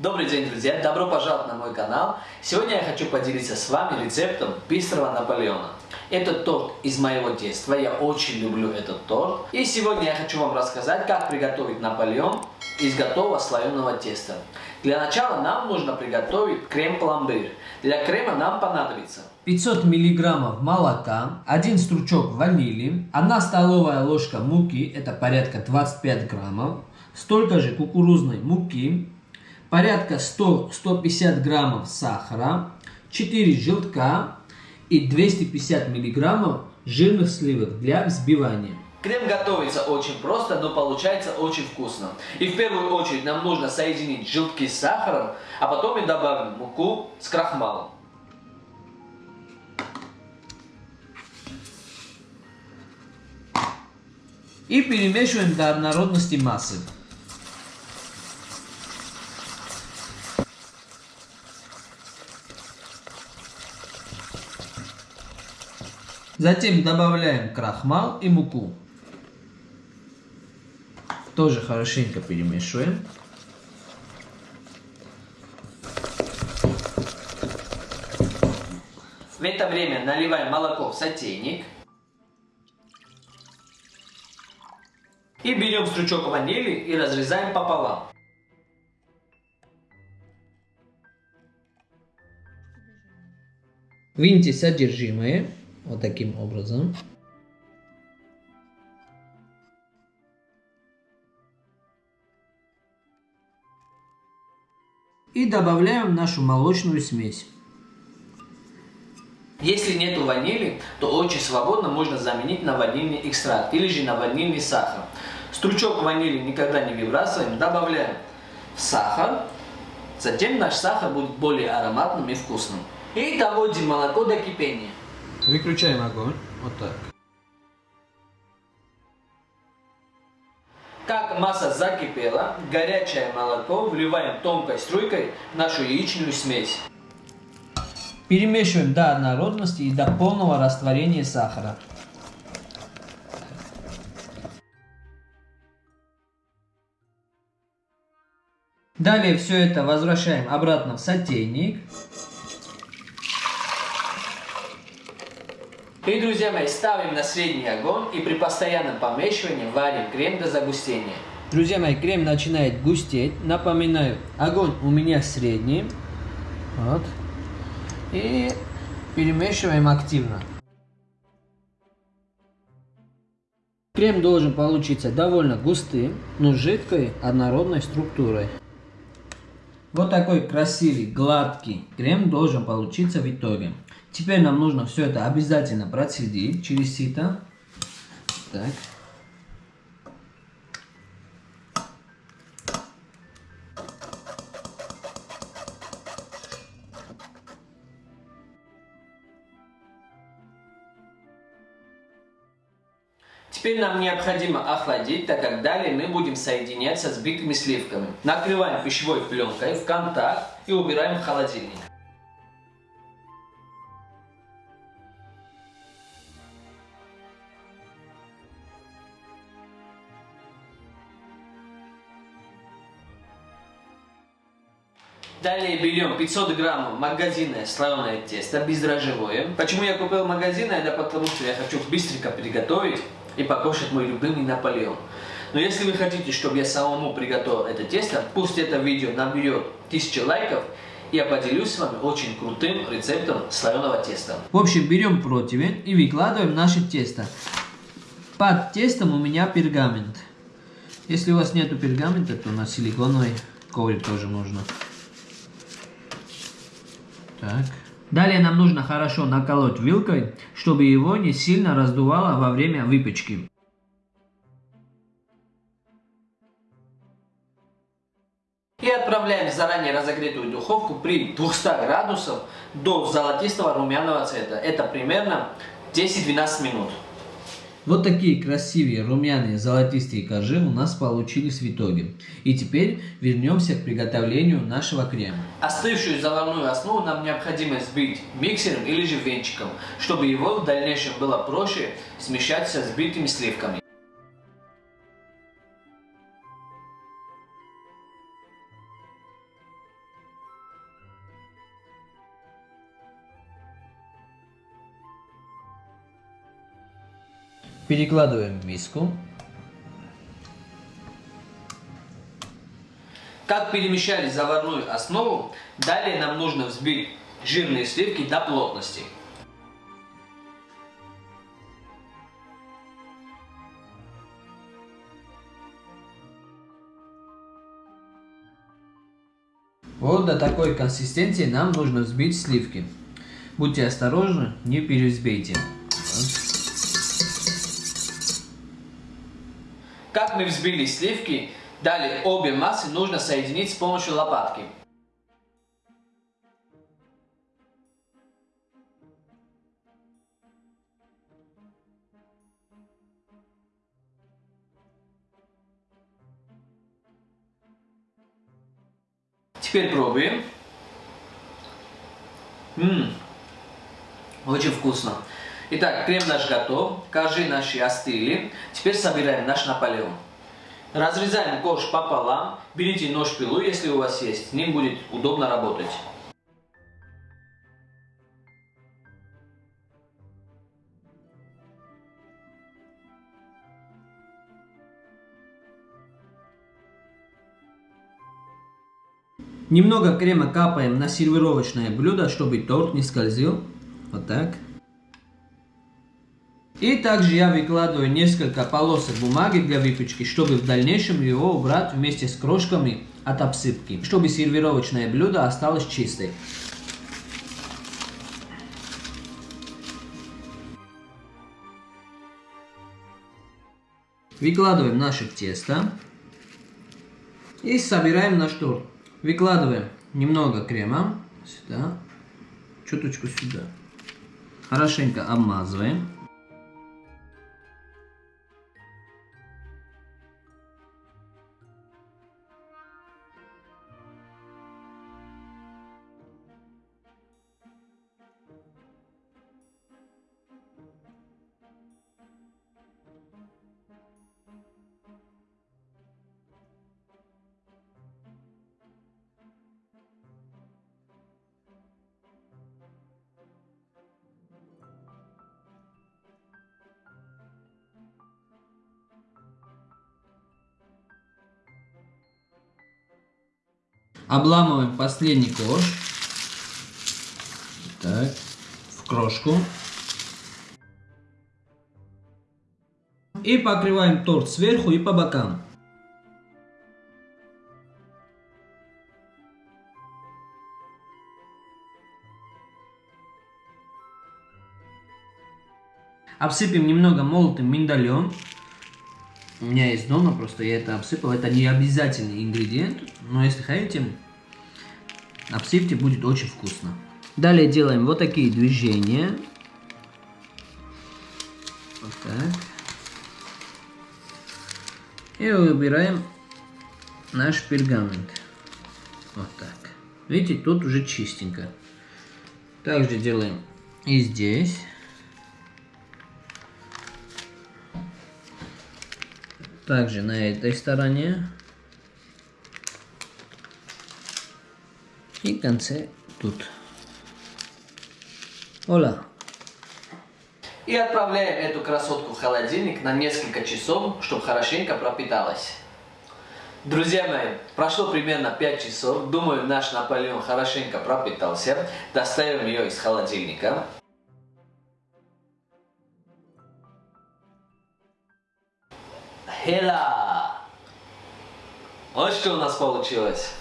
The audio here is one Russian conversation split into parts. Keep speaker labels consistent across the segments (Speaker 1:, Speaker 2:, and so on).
Speaker 1: Добрый день, друзья! Добро пожаловать на мой канал! Сегодня я хочу поделиться с вами рецептом быстрого Наполеона. Это торт из моего детства, я очень люблю этот торт. И сегодня я хочу вам рассказать, как приготовить Наполеон из готового слоеного теста. Для начала нам нужно приготовить крем-пломбир. Для крема нам понадобится 500 мг молока, 1 стручок ванили, 1 столовая ложка муки, это порядка 25 граммов, столько же кукурузной муки, порядка 100-150 граммов сахара, 4 желтка и 250 миллиграммов жирных сливок для взбивания. Крем готовится очень просто, но получается очень вкусно. И в первую очередь нам нужно соединить желтки с сахаром, а потом мы добавим муку с крахмалом. И перемешиваем до однородности массы. Затем добавляем крахмал и муку. Тоже хорошенько перемешиваем. В это время наливаем молоко в сотейник. И берем стручок ванили и разрезаем пополам. Выньте содержимое. Вот таким образом. И добавляем нашу молочную смесь. Если нету ванили, то очень свободно можно заменить на ванильный экстракт или же на ванильный сахар. Стручок ванили никогда не выбрасываем, добавляем сахар. Затем наш сахар будет более ароматным и вкусным. И доводим молоко до кипения. Выключаем огонь. Вот так. Как масса закипела, горячее молоко вливаем тонкой струйкой в нашу яичную смесь. Перемешиваем до однородности и до полного растворения сахара. Далее все это возвращаем обратно в сотейник. И, друзья мои, ставим на средний огонь и при постоянном помешивании варим крем до загустения. Друзья мои, крем начинает густеть. Напоминаю, огонь у меня средний. Вот. И перемешиваем активно. Крем должен получиться довольно густым, но жидкой однородной структурой. Вот такой красивый, гладкий крем должен получиться в итоге. Теперь нам нужно все это обязательно процедить через сито. Так. Теперь нам необходимо охладить, так как далее мы будем соединяться с битыми сливками. Накрываем пищевой пленкой в контакт и убираем в холодильник. Далее берем 500 граммов магазинное слоеное тесто, бездрожжевое. Почему я купил магазинное? Да потому что я хочу быстренько приготовить и покушать мой любимый Наполеон. Но если вы хотите, чтобы я самому приготовил это тесто, пусть это видео наберет 1000 лайков, я поделюсь с вами очень крутым рецептом слоеного теста. В общем, берем противень и выкладываем наше тесто. Под тестом у меня пергамент. Если у вас нету пергамента, то на силиконовый коврик тоже можно. Так. Далее нам нужно хорошо наколоть вилкой, чтобы его не сильно раздувало во время выпечки. И отправляем в заранее разогретую духовку при 200 градусов до золотистого румяного цвета. Это примерно 10-12 минут. Вот такие красивые румяные золотистые коржи у нас получились в итоге. И теперь вернемся к приготовлению нашего крема. Остывшую заварную основу нам необходимо сбить миксером или же венчиком, чтобы его в дальнейшем было проще смешать со сбитыми сливками. Перекладываем в миску. Как перемещали заварную основу, далее нам нужно взбить жирные сливки до плотности. Вот до такой консистенции нам нужно взбить сливки. Будьте осторожны, не перевзбейте. Как мы взбили сливки, далее обе массы нужно соединить с помощью лопатки. Теперь пробуем. Ммм, очень вкусно. Итак, крем наш готов, коржи наши остыли. Теперь собираем наш Наполеон. Разрезаем корж пополам. Берите нож-пилу, если у вас есть. С ним будет удобно работать. Немного крема капаем на сервировочное блюдо, чтобы торт не скользил. Вот так. И также я выкладываю несколько полосок бумаги для выпечки, чтобы в дальнейшем его убрать вместе с крошками от обсыпки, чтобы сервировочное блюдо осталось чистой. Выкладываем наше тесто и собираем наш торт. Выкладываем немного крема сюда, чуточку сюда. Хорошенько обмазываем. Обламываем последний корж. Так, в крошку. И покрываем торт сверху и по бокам. Обсыпем немного молотым миндалем. У меня есть дома, просто я это обсыпал. Это не обязательный ингредиент, но если хотите, обсыпьте, будет очень вкусно. Далее делаем вот такие движения. Вот так. И выбираем наш пергамент. Вот так. Видите, тут уже чистенько. Также делаем и здесь. Также на этой стороне. И конце тут. Ола. И отправляем эту красотку в холодильник на несколько часов, чтобы хорошенько пропиталась. Друзья мои, прошло примерно 5 часов. Думаю, наш Наполеон хорошенько пропитался. Достаем ее из холодильника. Хела! Вот что у нас получилось.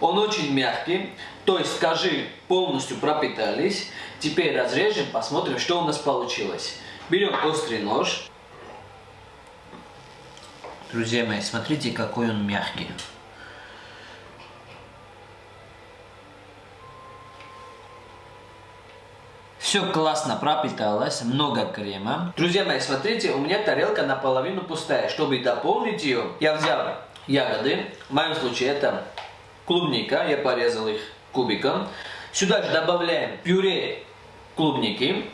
Speaker 1: Он очень мягкий, то есть скажи полностью пропитались. Теперь разрежем, посмотрим, что у нас получилось. Берем острый нож. Друзья мои, смотрите, какой он мягкий. Все классно пропиталось, много крема. Друзья мои, смотрите, у меня тарелка наполовину пустая. Чтобы дополнить ее, я взял ягоды. В моем случае это клубника, я порезал их кубиком. Сюда же добавляем пюре клубники.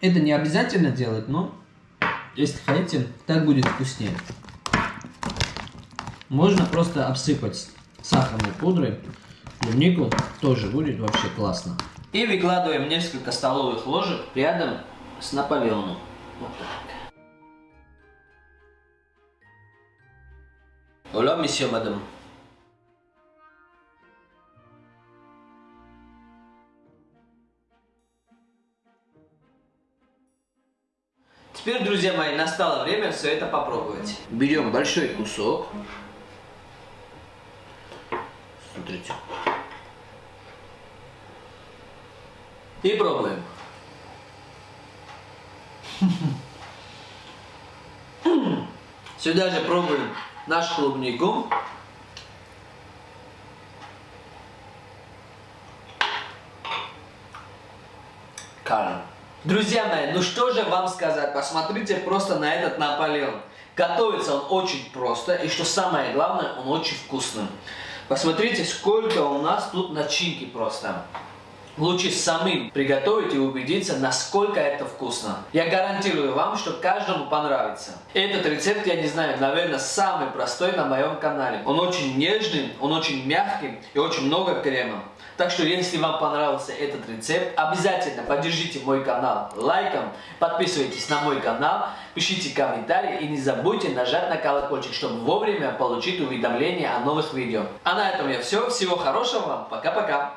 Speaker 1: Это не обязательно делать, но если хотите, так будет вкуснее. Можно просто обсыпать сахарной пудрой клубнику тоже будет вообще классно. И выкладываем несколько столовых ложек рядом с Наполеоном. Вот так. Hola, monsieur, madame. Теперь, друзья мои, настало время все это попробовать. Берем большой кусок. Смотрите. И пробуем. Сюда же пробуем нашу клубнику. Карен. Друзья мои, ну что же вам сказать, посмотрите просто на этот Наполеон. Готовится он очень просто, и что самое главное, он очень вкусный. Посмотрите, сколько у нас тут начинки просто. Лучше самим приготовить и убедиться, насколько это вкусно. Я гарантирую вам, что каждому понравится. Этот рецепт, я не знаю, наверное, самый простой на моем канале. Он очень нежный, он очень мягкий и очень много крема. Так что, если вам понравился этот рецепт, обязательно поддержите мой канал лайком, подписывайтесь на мой канал, пишите комментарии и не забудьте нажать на колокольчик, чтобы вовремя получить уведомления о новых видео. А на этом я все. Всего хорошего вам. Пока-пока.